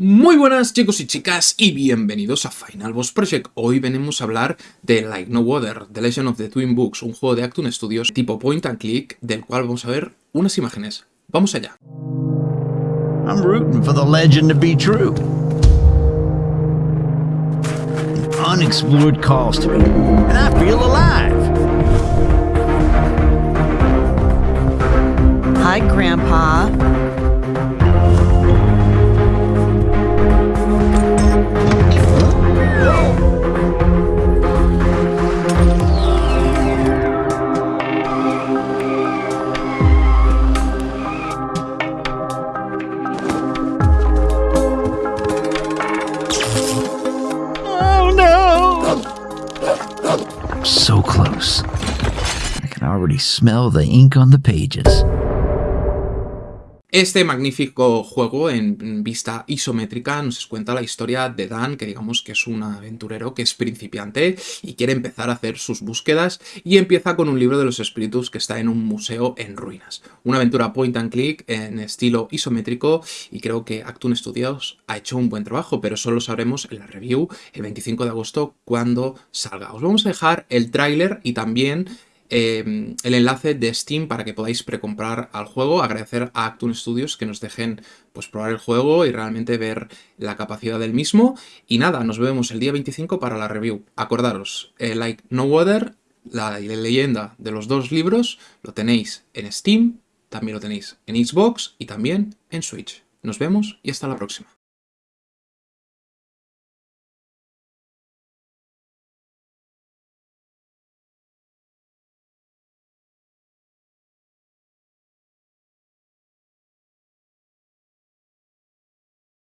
Muy buenas chicos y chicas y bienvenidos a Final Boss Project. Hoy venimos a hablar de Like No Other, The Legend of the Twin Books, un juego de Actun Studios tipo point and click del cual vamos a ver unas imágenes. Vamos allá. I'm rooting for the legend to be true. An unexplored to me, and I feel alive. Hi, Grandpa. So close. I can already smell the ink on the pages. Este magnífico juego en vista isométrica nos cuenta la historia de Dan, que digamos que es un aventurero que es principiante y quiere empezar a hacer sus búsquedas y empieza con un libro de los espíritus que está en un museo en ruinas. Una aventura point and click en estilo isométrico y creo que Actun Studios ha hecho un buen trabajo, pero eso lo sabremos en la review el 25 de agosto cuando salga. Os vamos a dejar el tráiler y también eh, el enlace de Steam para que podáis precomprar al juego. Agradecer a Actun Studios que nos dejen pues, probar el juego y realmente ver la capacidad del mismo. Y nada, nos vemos el día 25 para la review. Acordaros, eh, Like No Other, la leyenda de los dos libros, lo tenéis en Steam, también lo tenéis en Xbox y también en Switch. Nos vemos y hasta la próxima.